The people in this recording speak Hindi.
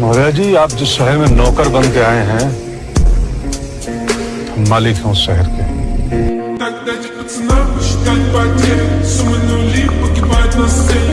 महाराज जी आप जिस शहर में नौकर बन के आए हैं हम मालिक हैं उस शहर के Тогда тебе цена посчитать потерь Суммы нули погибать на сцене